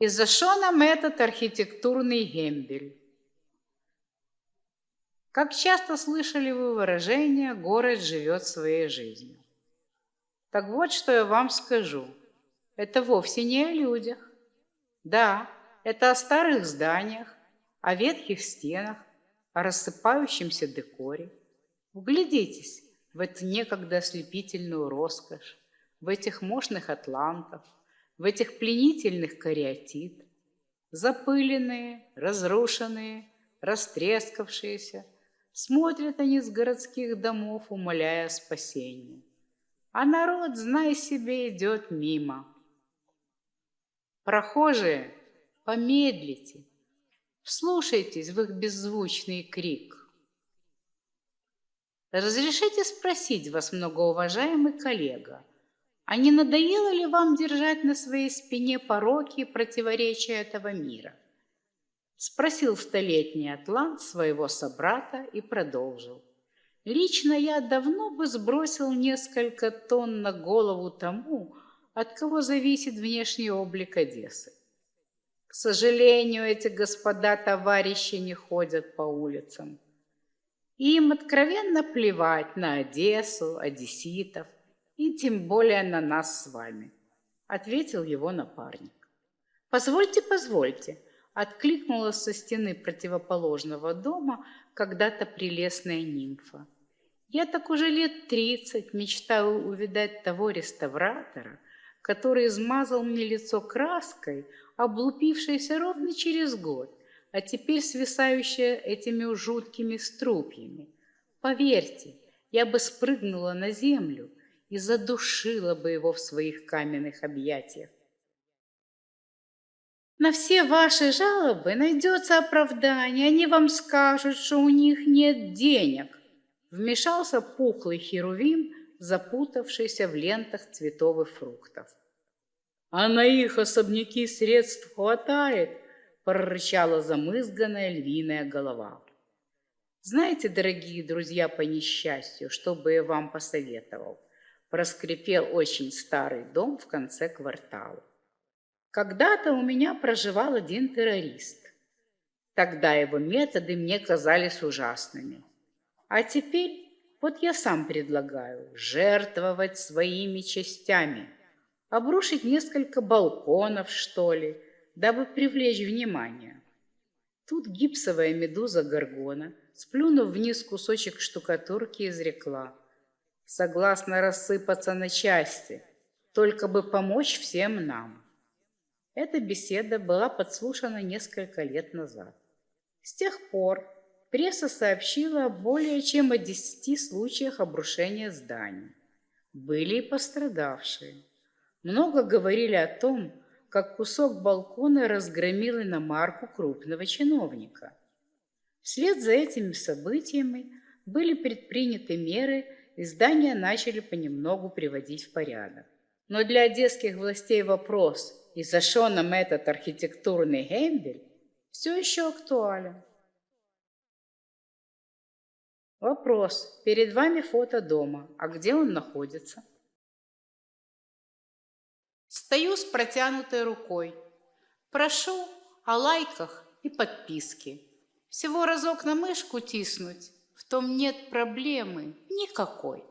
И за что нам этот архитектурный гембель? Как часто слышали вы выражение «город живет своей жизнью»? Так вот, что я вам скажу. Это вовсе не о людях. Да, это о старых зданиях, о ветхих стенах, о рассыпающемся декоре. Вглядитесь в эту некогда ослепительную роскошь, в этих мощных атлантов, в этих пленительных кариатид, запыленные, разрушенные, растрескавшиеся, смотрят они с городских домов, умоляя спасения. А народ, знай себе, идет мимо. Прохожие, помедлите, вслушайтесь в их беззвучный крик. Разрешите спросить вас, многоуважаемый коллега, а не надоело ли вам держать на своей спине пороки и противоречия этого мира? Спросил столетний атлант своего собрата и продолжил. Лично я давно бы сбросил несколько тонн на голову тому, от кого зависит внешний облик Одессы. Сожалению, эти господа-товарищи не ходят по улицам. Им откровенно плевать на Одессу, одесситов, и тем более на нас с вами, ответил его напарник. Позвольте, позвольте, откликнулась со стены противоположного дома когда-то прелестная нимфа. Я так уже лет тридцать мечтаю увидать того реставратора, который измазал мне лицо краской, облупившейся ровно через год, а теперь свисающая этими жуткими струпьями. Поверьте, я бы спрыгнула на землю и задушила бы его в своих каменных объятиях. На все ваши жалобы найдется оправдание, они вам скажут, что у них нет денег. Вмешался пухлый херувим, запутавшийся в лентах цветов и фруктов. А на их особняки средств хватает, прорычала замызганная львиная голова. Знаете, дорогие друзья, по несчастью, что бы я вам посоветовал? проскрипел очень старый дом в конце квартала. Когда-то у меня проживал один террорист. Тогда его методы мне казались ужасными. А теперь вот я сам предлагаю жертвовать своими частями, обрушить несколько балконов, что ли, дабы привлечь внимание. Тут гипсовая медуза Горгона, сплюнув вниз кусочек штукатурки, изрекла – согласна рассыпаться на части, только бы помочь всем нам. Эта беседа была подслушана несколько лет назад. С тех пор пресса сообщила более чем о десяти случаях обрушения зданий. Были и пострадавшие. Много говорили о том, как кусок балкона разгромил иномарку крупного чиновника. Вслед за этими событиями были предприняты меры и здания начали понемногу приводить в порядок. Но для одесских властей вопрос, и за что нам этот архитектурный гембель, все еще актуален. Вопрос. Перед вами фото дома. А где он находится? Стою с протянутой рукой. Прошу о лайках и подписке. Всего разок на мышку тиснуть, в том нет проблемы никакой.